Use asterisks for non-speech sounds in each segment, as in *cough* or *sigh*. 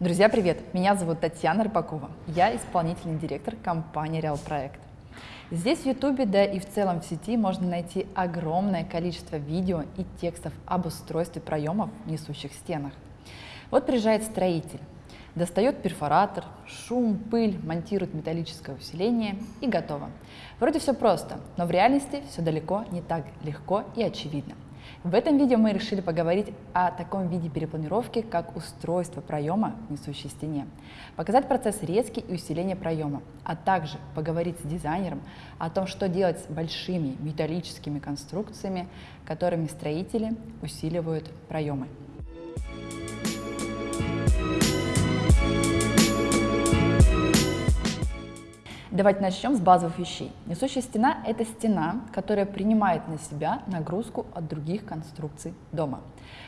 Друзья, привет! Меня зовут Татьяна Рыбакова. Я исполнительный директор компании Real Проект. Здесь в YouTube, да и в целом в сети можно найти огромное количество видео и текстов об устройстве проемов в несущих стенах. Вот приезжает строитель, достает перфоратор, шум, пыль, монтирует металлическое усиление и готово. Вроде все просто, но в реальности все далеко не так легко и очевидно. В этом видео мы решили поговорить о таком виде перепланировки, как устройство проема в несущей стене, показать процесс резки и усиления проема, а также поговорить с дизайнером о том, что делать с большими металлическими конструкциями, которыми строители усиливают проемы. Давайте начнем с базовых вещей. Несущая стена – это стена, которая принимает на себя нагрузку от других конструкций дома.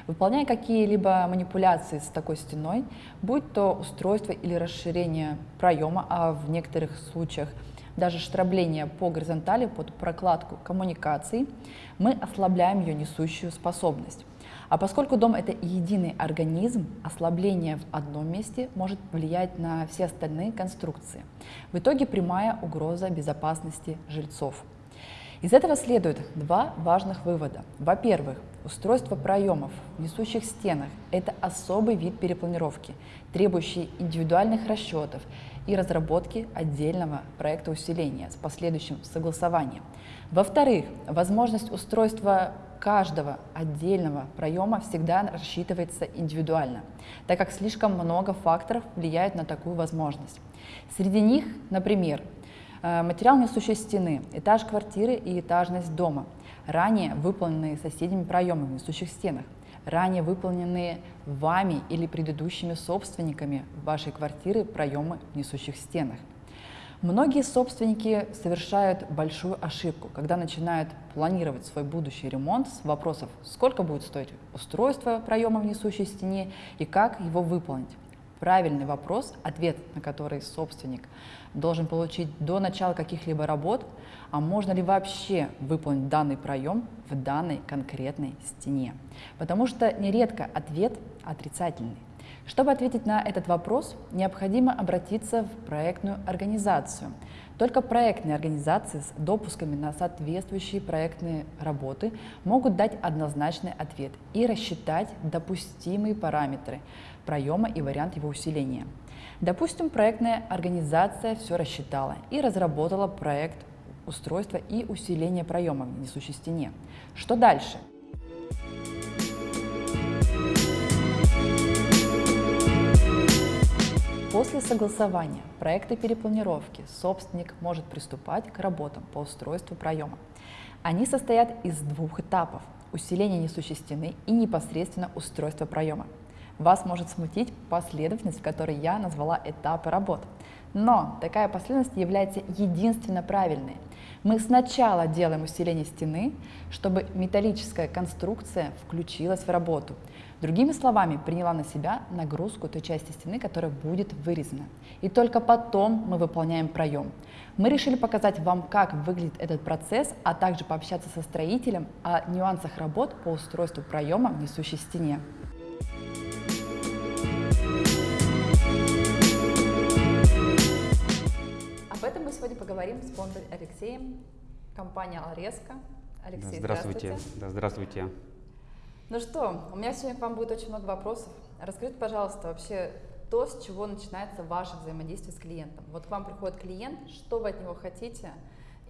Выполняя какие-либо манипуляции с такой стеной, будь то устройство или расширение проема, а в некоторых случаях даже штрабление по горизонтали под прокладку коммуникаций, мы ослабляем ее несущую способность. А поскольку дом – это единый организм, ослабление в одном месте может влиять на все остальные конструкции. В итоге прямая угроза безопасности жильцов. Из этого следует два важных вывода. Во-первых, устройство проемов в несущих стенах – это особый вид перепланировки, требующий индивидуальных расчетов и разработки отдельного проекта усиления с последующим согласованием. Во-вторых, возможность устройства каждого отдельного проема всегда рассчитывается индивидуально, так как слишком много факторов влияют на такую возможность. Среди них, например, э, материал несущей стены, этаж квартиры и этажность дома, ранее выполненные соседними проемы в несущих стенах, ранее выполненные вами или предыдущими собственниками вашей квартиры проемы в несущих стенах, Многие собственники совершают большую ошибку, когда начинают планировать свой будущий ремонт с вопросов, сколько будет стоить устройство проема в несущей стене и как его выполнить. Правильный вопрос, ответ на который собственник должен получить до начала каких-либо работ, а можно ли вообще выполнить данный проем в данной конкретной стене. Потому что нередко ответ отрицательный. Чтобы ответить на этот вопрос, необходимо обратиться в проектную организацию. Только проектные организации с допусками на соответствующие проектные работы могут дать однозначный ответ и рассчитать допустимые параметры проема и вариант его усиления. Допустим, проектная организация все рассчитала и разработала проект устройства и усиления проема в несущей стене. Что дальше? После согласования проекта перепланировки собственник может приступать к работам по устройству проема. Они состоят из двух этапов – усиления несущей стены и непосредственно устройства проема. Вас может смутить последовательность, в которой я назвала этапы работ. Но такая последовательность является единственно правильной. Мы сначала делаем усиление стены, чтобы металлическая конструкция включилась в работу – Другими словами, приняла на себя нагрузку той части стены, которая будет вырезана. И только потом мы выполняем проем. Мы решили показать вам, как выглядит этот процесс, а также пообщаться со строителем о нюансах работ по устройству проема в несущей стене. Этом мы сегодня поговорим с фондом Алексеем, компания Алреска. Алексей, здравствуйте. Здравствуйте. Да, здравствуйте. Ну что, у меня сегодня к вам будет очень много вопросов. Расскажите, пожалуйста, вообще то, с чего начинается ваше взаимодействие с клиентом. Вот к вам приходит клиент, что вы от него хотите,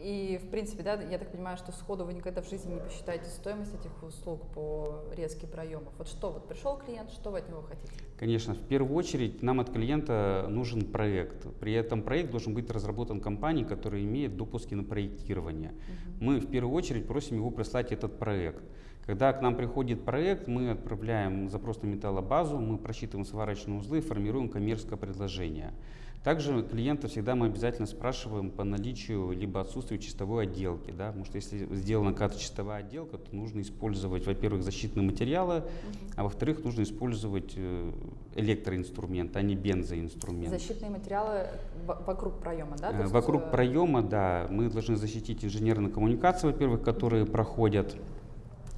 и, в принципе, да, я так понимаю, что сходу вы никогда в жизни не посчитаете стоимость этих услуг по резке проемов. Вот что, вот пришел клиент, что вы от него хотите? Конечно, в первую очередь нам от клиента нужен проект. При этом проект должен быть разработан компанией, которая имеет допуски на проектирование. Угу. Мы в первую очередь просим его прислать этот проект. Когда к нам приходит проект, мы отправляем запрос на металлобазу, мы просчитываем сварочные узлы, формируем коммерческое предложение. Также клиента всегда мы обязательно спрашиваем по наличию либо отсутствию чистовой отделки. Да? Потому что если сделана какая-то чистовая отделка, то нужно использовать, во-первых, защитные материалы, угу. а во-вторых, нужно использовать э, электроинструмент, а не бензоинструмент. Защитные материалы вокруг проема, да? есть... Вокруг э, проема, да. Мы должны защитить инженерные коммуникации, во-первых, которые проходят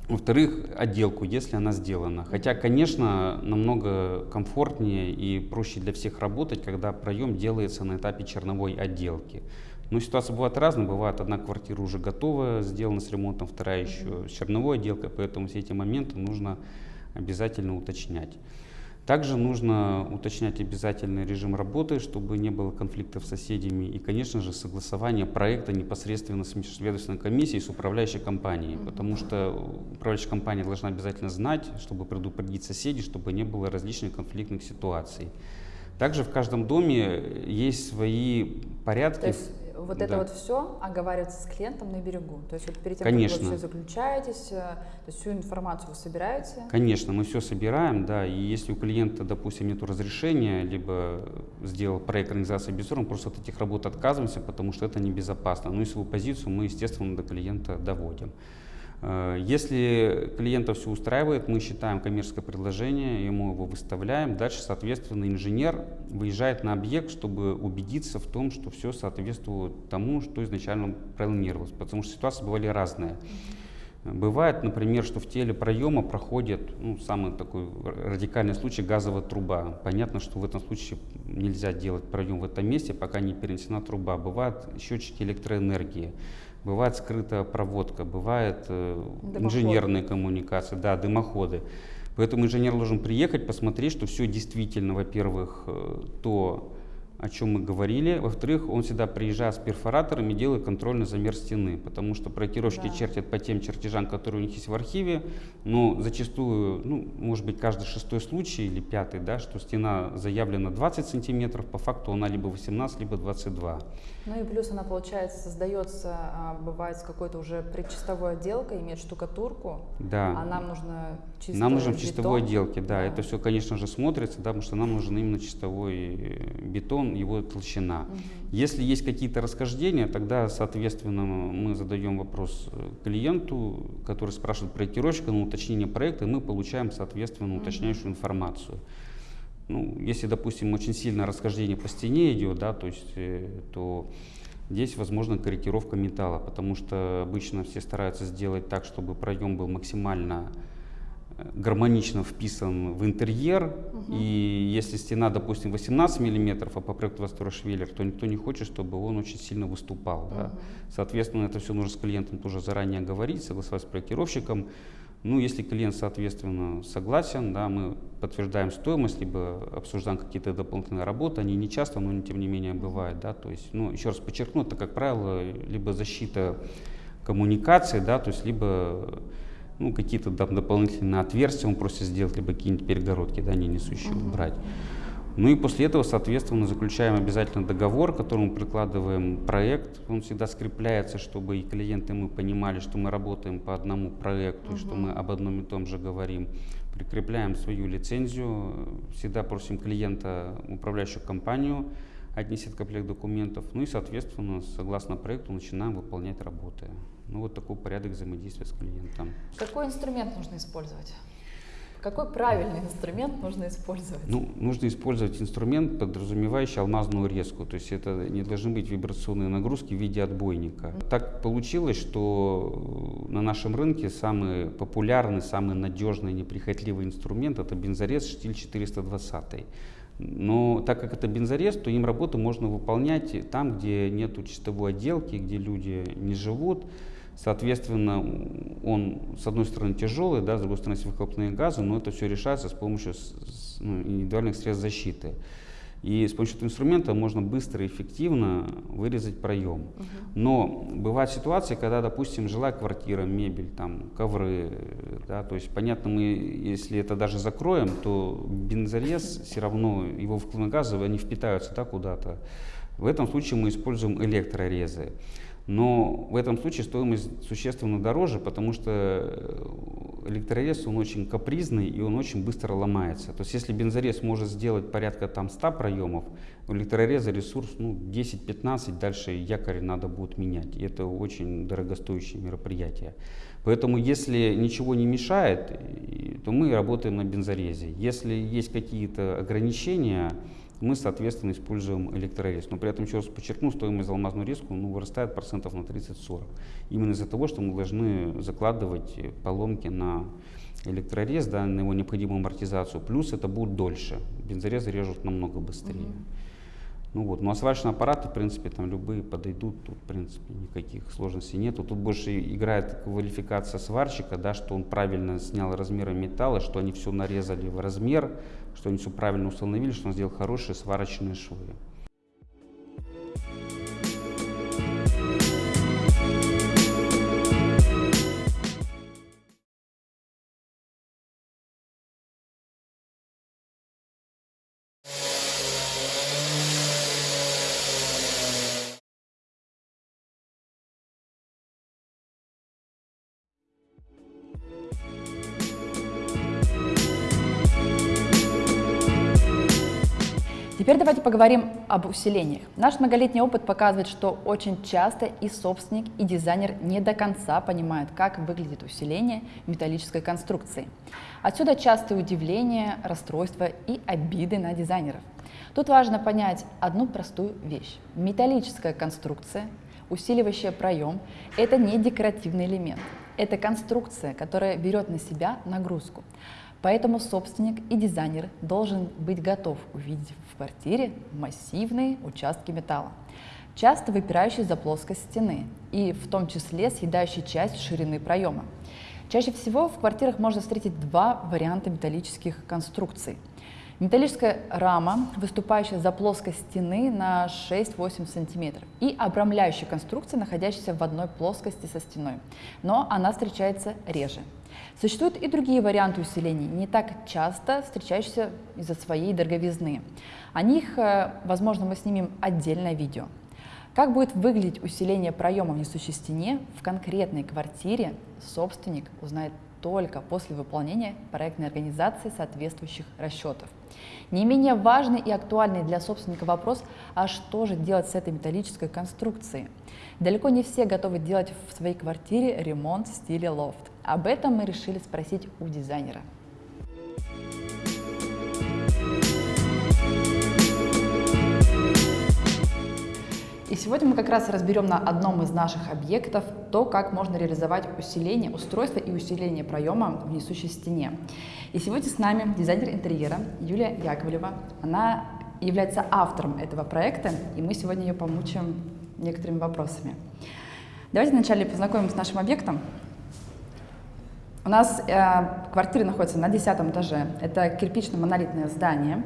Во-вторых, отделку, если она сделана. Хотя, конечно, намного комфортнее и проще для всех работать, когда проем делается на этапе черновой отделки. Но ситуация бывает разная. Бывает, одна квартира уже готова, сделана с ремонтом, вторая еще с черновой отделкой, поэтому все эти моменты нужно обязательно уточнять. Также нужно уточнять обязательный режим работы, чтобы не было конфликтов с соседями. И, конечно же, согласование проекта непосредственно с межведомственной комиссией, с управляющей компанией. Потому что управляющая компания должна обязательно знать, чтобы предупредить соседей, чтобы не было различных конфликтных ситуаций. Также в каждом доме есть свои порядки. То есть вот да. это вот все оговаривается с клиентом на берегу. То есть вот перед тем, Конечно. как вы все заключаетесь, э, то есть всю информацию вы собираете? Конечно, мы все собираем, да, и если у клиента, допустим, нет разрешения, либо сделал проект организации без мы просто от этих работ отказываемся, потому что это небезопасно. Ну и свою позицию мы, естественно, до клиента доводим. Э, если клиента все устраивает, мы считаем коммерческое предложение, ему его выставляем. Дальше, соответственно, инженер выезжает на объект, чтобы убедиться в том, что все соответствует тому, что изначально планировалось. Потому что ситуации бывали разные. Бывает, например, что в теле проема проходит, ну, самый такой радикальный случай, газовая труба. Понятно, что в этом случае нельзя делать проем в этом месте, пока не перенесена труба. Бывают счетчики электроэнергии бывает скрытая проводка, бывает э, инженерные коммуникации, да, дымоходы. Поэтому инженер должен приехать, посмотреть, что все действительно, во-первых, э, то, о чем мы говорили. Во-вторых, он всегда приезжает с перфораторами и делает контрольный замер стены, потому что проектировщики да. чертят по тем чертежам, которые у них есть в архиве, но зачастую, ну, может быть, каждый шестой случай или пятый, да, что стена заявлена 20 сантиметров, по факту она либо 18, либо 22. Ну и плюс она, получается, создается, а, бывает, с какой-то уже предчистовой отделкой, имеет штукатурку, да. а нам нужно чисто Нам нужно в чистовой отделке, да, да, это все, конечно же, смотрится, да, потому что нам нужен именно чистовой э, бетон, его толщина. Угу. Если есть какие-то расхождения, тогда, соответственно, мы задаем вопрос э, клиенту, который спрашивает проектировщика на уточнение проекта, и мы получаем, соответственно, уточняющую информацию. Ну, если, допустим, очень сильное расхождение по стене идет, да, то есть, э, то здесь возможна корректировка металла, потому что обычно все стараются сделать так, чтобы проем был максимально гармонично вписан в интерьер. Угу. И если стена, допустим, 18 миллиметров, а по проекту 22 швеллер, то никто не хочет, чтобы он очень сильно выступал. Угу. Да. Соответственно, это все нужно с клиентом тоже заранее говорить, согласовать с проектировщиком. Ну, если клиент, соответственно, согласен, да, мы подтверждаем стоимость, либо обсуждаем какие-то дополнительные работы, они не часто, но тем не менее бывают, да, то есть, ну, еще раз подчеркну, это, как правило, либо защита коммуникации, да, то есть, либо ну, какие-то там дополнительные отверстия он просит сделать, либо какие-нибудь перегородки, да, не несущие убрать. Ну и после этого, соответственно, заключаем обязательно договор, к которому прикладываем проект. Он всегда скрепляется, чтобы и клиенты мы понимали, что мы работаем по одному проекту, угу. что мы об одном и том же говорим. Прикрепляем свою лицензию, всегда просим клиента, управляющую компанию, отнесет комплект документов, ну и, соответственно, согласно проекту начинаем выполнять работы. Ну вот такой порядок взаимодействия с клиентом. Какой инструмент нужно использовать? Какой правильный инструмент нужно использовать? Ну, нужно использовать инструмент, подразумевающий алмазную резку. То есть это не должны быть вибрационные нагрузки в виде отбойника. Mm-hmm. Так получилось, что на нашем рынке самый популярный, самый надежный, неприхотливый инструмент это бензорез штиль 420. Но так как это бензорез, то им работу можно выполнять там, где нет чистовой отделки, где люди не живут. Соответственно, он, с одной стороны, тяжелый, да, с другой стороны, выхлопные газы, но это все решается с помощью ну, индивидуальных средств защиты. И с помощью этого инструмента можно быстро и эффективно вырезать проем. Угу. Но бывают ситуации, когда, допустим, жилая квартира, мебель, там, ковры, да, то есть, понятно, мы, если это даже закроем, то бензорез все равно, его выхлопные газы, они впитаются да, куда-то. В этом случае мы используем электрорезы. Но в этом случае стоимость существенно дороже, потому что э, электрорез, он очень капризный и он очень быстро ломается. То есть если бензорез может сделать порядка там 100 проемов, у электрореза ресурс ну, 10-15, дальше якорь надо будет менять. И это очень дорогостоящее мероприятие. Поэтому если ничего не мешает, то мы работаем на бензорезе. Если есть какие-то ограничения, мы, соответственно, используем электрорез. Но при этом, еще раз подчеркну, стоимость за алмазную резку ну, вырастает процентов на 30-40. Именно из-за того, что мы должны закладывать поломки на электрорез, да, на его необходимую амортизацию. Плюс это будет дольше. Бензорезы режут намного быстрее. -hmm. Ну вот, ну а сварочные аппараты, в принципе, там любые подойдут, тут, в принципе, никаких сложностей нету. Тут больше играет квалификация сварщика, да, что он правильно снял размеры металла, что они все нарезали в размер, что они все правильно установили, что он сделал хорошие сварочные швы. Теперь давайте поговорим об усилениях. Наш многолетний опыт показывает, что очень часто и собственник, и дизайнер не до конца понимают, как выглядит усиление металлической конструкции. Отсюда частые удивления, расстройства и обиды на дизайнеров. Тут важно понять одну простую вещь. Металлическая конструкция, усиливающая проем, это не декоративный элемент. Это конструкция, которая берет на себя нагрузку. Поэтому собственник и дизайнер должен быть готов увидеть в квартире массивные участки металла, часто выпирающие за плоскость стены и в том числе съедающие часть ширины проема. Чаще всего в квартирах можно встретить два варианта металлических конструкций. Металлическая рама, выступающая за плоскость стены на 6-8 см, и обрамляющая конструкция, находящаяся в одной плоскости со стеной, но она встречается реже. Существуют и другие варианты усилений, не так часто встречающиеся из-за своей дороговизны. О них, э, возможно, мы снимем отдельное видео. Как будет выглядеть усиление проема в несущей стене в конкретной квартире, собственник узнает только после выполнения проектной организации соответствующих расчетов. Не менее важный и актуальный для собственника вопрос, а что же делать с этой металлической конструкцией? Далеко не все готовы делать в своей квартире ремонт в стиле лофт. Об этом мы решили спросить у дизайнера. И сегодня мы как раз разберем на одном из наших объектов то, как можно реализовать усиление устройства и усиление проема в несущей стене. И сегодня с нами дизайнер интерьера Юлия Яковлева. Она является автором этого проекта, и мы сегодня ее помучаем некоторыми вопросами. Давайте вначале познакомим с нашим объектом. У нас э, квартира находится на 10 этаже. Это кирпично-монолитное здание.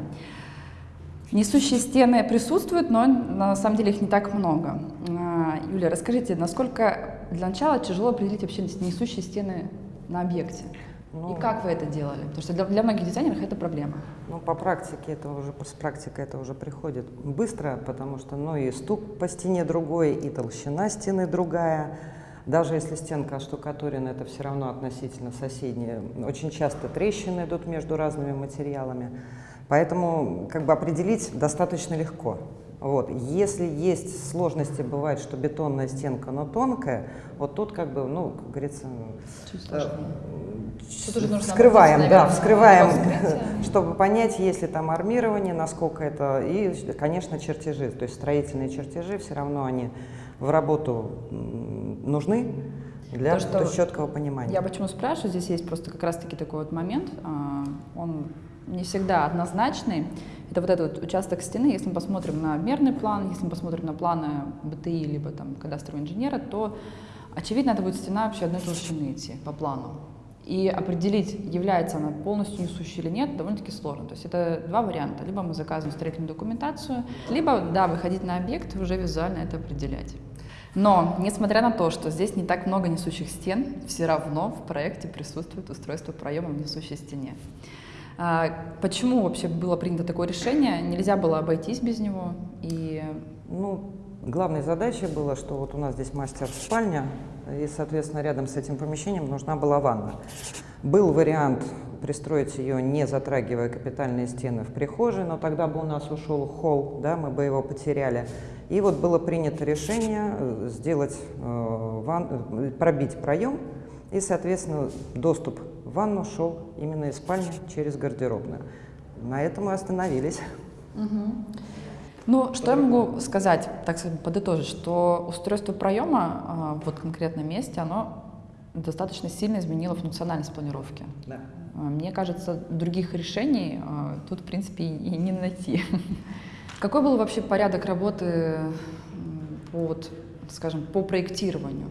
Несущие стены присутствуют, но на самом деле их не так много. Э, Юлия, расскажите, насколько для начала тяжело определить вообще несущие стены на объекте? Ну, и как вы это делали? Потому что для, для многих дизайнеров это проблема. Ну, по практике это уже, с практикой это уже приходит быстро, потому что, ну, и стук по стене другой, и толщина стены другая. Даже если стенка оштукатурена, это все равно относительно соседняя. Очень часто трещины идут между разными материалами. Поэтому как бы определить достаточно легко. Вот. Если есть сложности, бывает, что бетонная стенка, но тонкая, вот тут как бы, ну, как говорится, э, вскрываем, да, вскрываем, *laughs* чтобы понять, есть ли там армирование, насколько это, и, конечно, чертежи, то есть строительные чертежи, все равно они в работу нужны для То, что четкого понимания. Я почему спрашиваю, здесь есть просто как раз-таки такой вот момент, а, он не всегда однозначный. Это вот этот вот участок стены, если мы посмотрим на мерный план, если мы посмотрим на планы БТИ, либо там кадастрового инженера, то очевидно, это будет стена вообще одной толщины идти по плану. И определить, является она полностью несущей или нет, довольно-таки сложно. То есть это два варианта. Либо мы заказываем строительную документацию, либо, да, выходить на объект и уже визуально это определять. Но, несмотря на то, что здесь не так много несущих стен, все равно в проекте присутствует устройство проема в несущей стене. А почему вообще было принято такое решение? Нельзя было обойтись без него? И... Ну, главной задачей было, что вот у нас здесь мастер-спальня, и, соответственно, рядом с этим помещением нужна была ванна. Был вариант пристроить ее, не затрагивая капитальные стены в прихожей, но тогда бы у нас ушел холл, да, мы бы его потеряли. И вот было принято решение э, сделать, э, ван, э, пробить проем, и, соответственно, доступ в ванну шел именно из спальни через гардеробную. На этом мы остановились. Ну, что я могу сказать, так сказать, подытожить, что устройство проема а, вот в конкретном месте, оно достаточно сильно изменило функциональность планировки. Да. А, Мне кажется, других решений а, тут, в принципе, и не найти. *laughs* Какой был вообще порядок работы по, вот, скажем, по проектированию?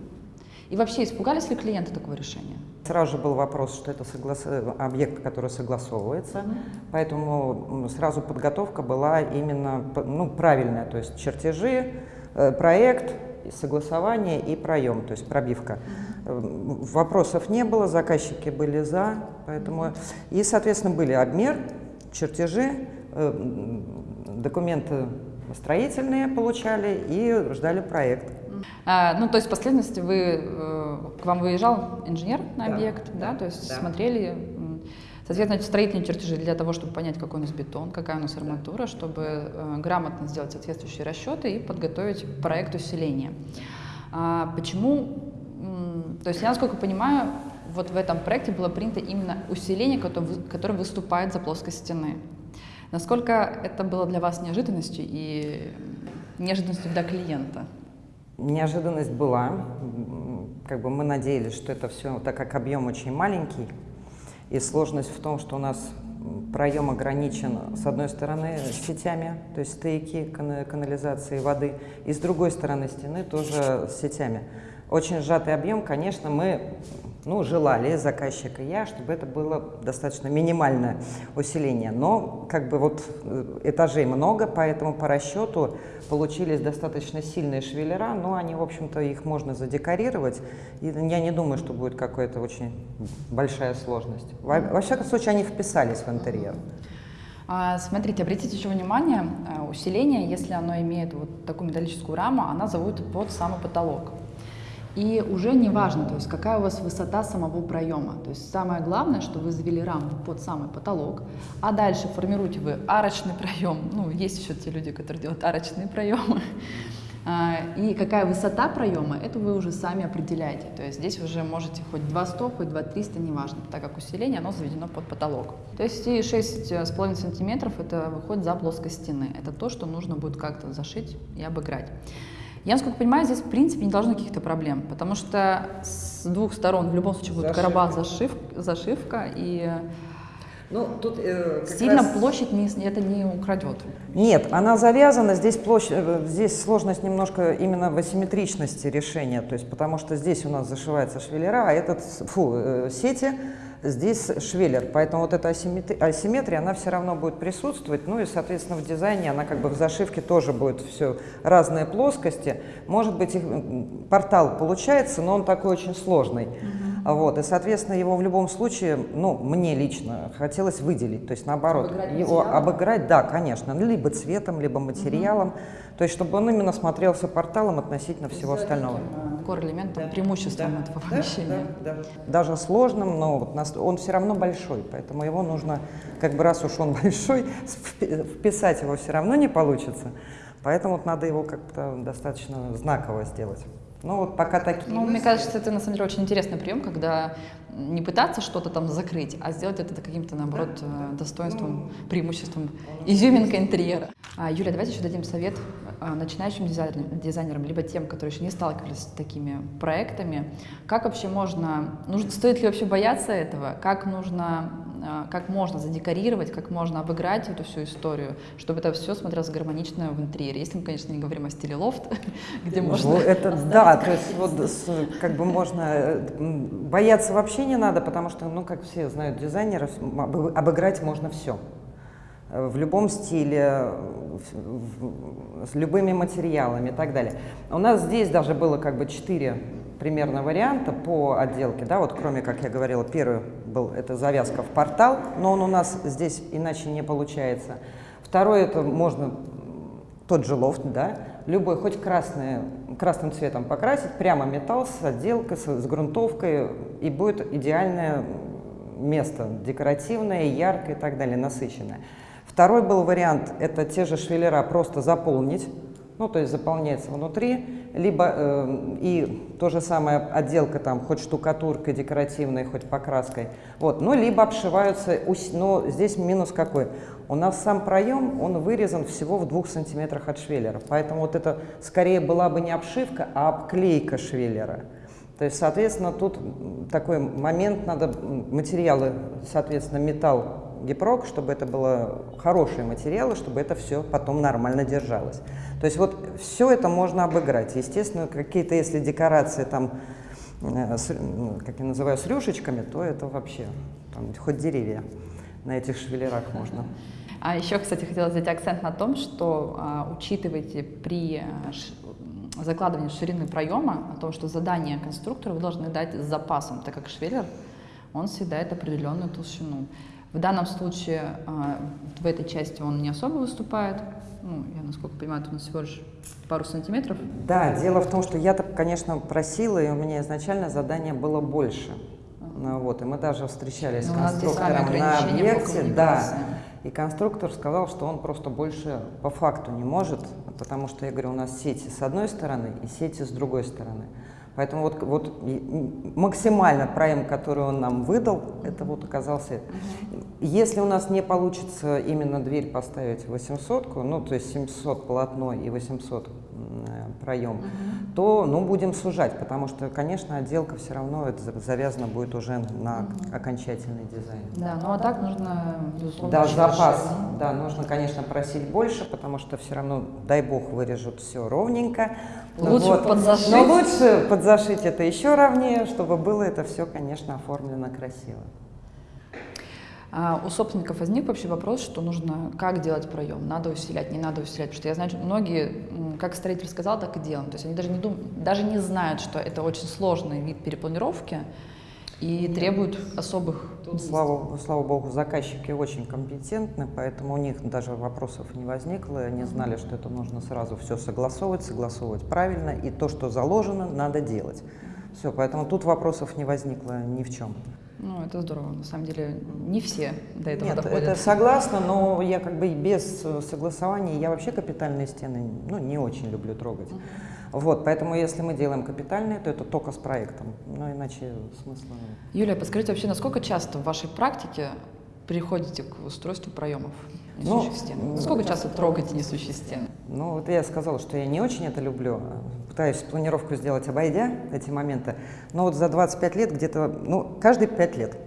И вообще, испугались ли клиенты такого решения? Сразу же был вопрос, что это соглас- э, объект, который согласовывается, поэтому м, сразу подготовка была именно ну, правильная, то есть чертежи, э, проект, согласование и проем, то есть пробивка. Э, Вопросов не было, заказчики были за, поэтому и, соответственно, были обмер, чертежи, э, документы строительные получали и ждали проект. А, ну, то есть в последовательности вы, э, к вам выезжал инженер на Да, объект, да, да, то есть да. смотрели, соответственно, строительные чертежи для того, чтобы понять, какой у нас бетон, какая у нас арматура, чтобы э, грамотно сделать соответствующие расчеты и подготовить проект усиления. А почему, то есть я, насколько понимаю, вот в этом проекте было принято именно усиление, которое выступает за плоскость стены. Насколько это было для вас неожиданностью и неожиданностью для клиента? Неожиданность была. Как бы мы надеялись, что это все, так как объем очень маленький, и сложность в том, что у нас проем ограничен с одной стороны сетями, то есть кана- канализации воды, и с другой стороны стены тоже сетями. Очень сжатый объем, конечно, мы ну, желали, заказчик и я, чтобы это было достаточно минимальное усиление. Но как бы вот э, этажей много, поэтому по расчету получились достаточно сильные швеллера, но они, в общем-то, их можно задекорировать. И я не думаю, что будет какая-то очень большая сложность. Во, во всяком случае, они вписались в интерьер. А, Смотрите, обратите еще внимание, а, усиление, если оно имеет вот такую металлическую раму, она заводит под самый потолок. И уже не важно, то есть какая у вас высота самого проема. То есть самое главное, что вы завели раму под самый потолок, а дальше формируете вы арочный проем. Ну, есть еще те люди, которые делают арочные проемы. А, И какая высота проема, это вы уже сами определяете. То есть здесь уже можете хоть 200, хоть 2300, неважно, так как усиление, оно заведено под потолок. То есть и 6,5 сантиметров это выходит за плоскость стены. Это то, что нужно будет как-то зашить и обыграть. Я, насколько понимаю, здесь в принципе не должно быть каких-то проблем, потому что с двух сторон в любом случае будет Зашивка. короба зашив, зашивка, и Ну, тут сильно площадь не, это не украдет. Нет, она завязана, здесь, площадь, э, здесь сложность немножко именно в асимметричности решения, то есть потому что здесь у нас зашивается швеллера, а этот, фу, э, сети, здесь швеллер, поэтому вот эта асимметри- асимметрия, она все равно будет присутствовать, ну и, соответственно, в дизайне она как бы в зашивке тоже будет все разные плоскости. Может быть, их, портал получается, но он такой очень сложный. А Вот, и, соответственно, его в любом случае, ну, мне лично хотелось выделить, то есть наоборот, Обыграть его материалом? обыграть, да, конечно, ну, либо цветом, либо материалом, то есть чтобы он именно смотрелся порталом относительно всего остального. Core элементом, преимуществом этого помещения. Даже сложным, но вот нас- он все равно большой, поэтому его нужно, как бы раз уж он *laughs* большой, впи- вписать его все равно не получится, поэтому вот надо его как-то достаточно знаково сделать. Ну вот пока такие Ну, мне мысли. кажется, это на самом деле очень интересный прием, когда не пытаться что-то там закрыть, а сделать это каким-то, наоборот, э, достоинством, преимуществом, изюминкой интерьера. А, Юля, давайте еще дадим совет а, начинающим дизайнерам, дизайнерам, либо тем, которые еще не сталкивались с такими проектами. Как вообще можно, нужно, стоит ли вообще бояться этого? Как нужно, как можно задекорировать, как можно обыграть эту всю историю, чтобы это все смотрелось гармонично в интерьере? Если мы, конечно, не говорим о стиле лофт, *laughs* где можно... Ну, это да, то есть вот как бы можно бояться вообще не надо, потому что, ну, как все знают дизайнеров, обыграть можно все. В любом стиле, с любыми материалами и так далее. У нас здесь даже было как бы четыре примерно варианта по отделке, да, вот кроме, как я говорила, первый был это завязка в портал, но он у нас здесь иначе не получается. Второй это можно тот же лофт, да, любой, хоть красный, красным цветом покрасить, прямо металл с отделкой, с, с грунтовкой, и будет идеальное место, декоративное, яркое и так далее, насыщенное. Второй был вариант, это те же швеллера просто заполнить, ну, то есть заполняется внутри, либо э, и то же самое отделка там, хоть штукатуркой декоративной, хоть покраской, вот, ну, либо обшиваются, но здесь минус какой? У нас сам проем, он вырезан всего в двух сантиметрах от швеллера, поэтому вот это скорее была бы не обшивка, а обклейка швеллера. То есть, соответственно, тут такой момент, надо материалы, соответственно, металл, гипрок, чтобы это было хорошие материалы, чтобы это все потом нормально держалось. То есть вот все это можно обыграть. Естественно, какие-то, если декорации там, э, с, как я называю, с рюшечками, то это вообще там, хоть деревья на этих швеллерах можно. А еще, кстати, хотела сделать акцент на том, что а, учитывайте при ш, закладывании ширины проема о том, что задание конструктора вы должны дать с запасом, так как швеллер, он съедает определенную толщину. В данном случае а, в этой части он не особо выступает. Ну, я, насколько понимаю, это у нас всего лишь пару сантиметров. Да, дело в том, что я-то, конечно, просила, и у меня изначально задание было больше. Ну, вот, и мы даже встречались с ну, конструктором на объекте. Да, и конструктор сказал, что он просто больше по факту не может, потому что, я говорю, у нас сети с одной стороны и сети с другой стороны. Поэтому вот, вот максимально проем, который он нам выдал, это вот оказался. Если у нас не получится именно дверь поставить 800, ну то есть 700 полотно и 800 проем, то ну, будем сужать, потому что, конечно, отделка все равно это завязана будет уже на окончательный дизайн. Да, ну а так нужно, безусловно, Да, запас, да, нужно, конечно, просить больше, потому что все равно, дай бог, вырежут все ровненько. Лучше вот. подзашить. Но лучше подзашить это еще ровнее, чтобы было это все, конечно, оформлено красиво. А у собственников возник вообще вопрос, что нужно, как делать проем, надо усилять, не надо усилять, потому что я знаю, что многие, как строитель сказал, так и делают, то есть они даже не, дум, даже не знают, что это очень сложный вид перепланировки и требует особых Слава, слава богу, заказчики очень компетентны, поэтому у них даже вопросов не возникло, они знали, что это нужно сразу все согласовывать, согласовывать правильно, и то, что заложено, надо делать. Все, поэтому тут вопросов не возникло ни в чем. Ну, это здорово. На самом деле, не все до этого Нет, доходят. это согласна, но я как бы без согласования, я вообще капитальные стены ну, не очень люблю трогать. Uh -huh. Вот, поэтому если мы делаем капитальные, то это только с проектом, но иначе смысла нет. Юлия, подскажите вообще, насколько часто в вашей практике приходите к устройству проемов несущих ну, стен? Сколько часто трогаете несущие стены? Ну, вот я сказала, что я не очень это люблю. Пытаюсь планировку сделать, обойдя эти моменты. Но вот за 25 лет где-то, ну, каждые 5 лет.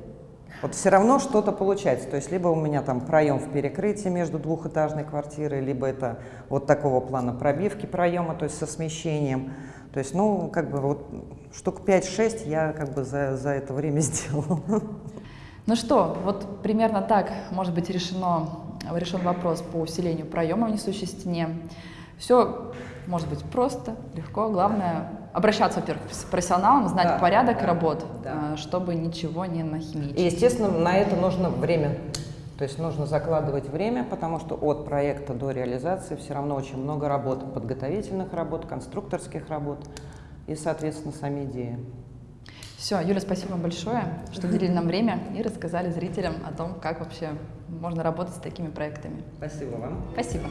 Вот все равно что-то получается. То есть либо у меня там проем в перекрытии между двухэтажной квартирой, либо это вот такого плана пробивки проема, то есть со смещением. То есть, ну, как бы вот штук 5-6 я как бы за, за это время *laughs* сделала. Ну что, вот примерно так может быть решено, решен вопрос по усилению проема в несущей стене. Все может быть просто, легко. Главное обращаться, во-первых, с профессионалом, знать да, порядок да, работ, да. Э, чтобы ничего не нахимичить. И, естественно, на это нужно время. То есть нужно закладывать время, потому что от проекта до реализации все равно очень много работ, подготовительных работ, конструкторских работ и, соответственно, сами идеи. Все, Юля, спасибо вам большое, что уделили нам время и рассказали зрителям о том, как вообще можно работать с такими проектами. Спасибо вам. Спасибо.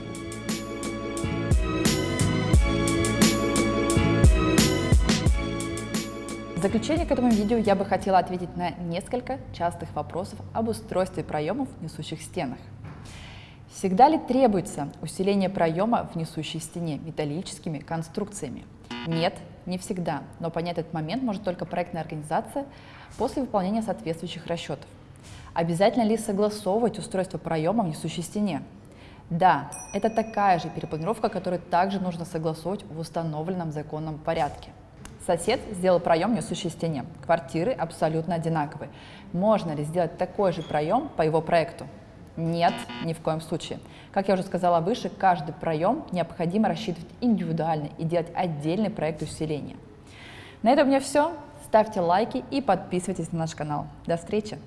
В заключение к этому видео я бы хотела ответить на несколько частых вопросов об устройстве проемов в несущих стенах. Всегда ли требуется усиление проема в несущей стене металлическими конструкциями? Нет, не всегда, но понять этот момент может только проектная организация после выполнения соответствующих расчетов. Обязательно ли согласовывать устройство проема в несущей стене? Да, это такая же перепланировка, которую также нужно согласовывать в установленном законном порядке. Сосед сделал проем в несущей стене. Квартиры абсолютно одинаковые. Можно ли сделать такой же проем по его проекту? Нет, ни в коем случае. Как я уже сказала выше, каждый проем необходимо рассчитывать индивидуально и делать отдельный проект усиления. На этом у меня все. Ставьте лайки и подписывайтесь на наш канал. До встречи!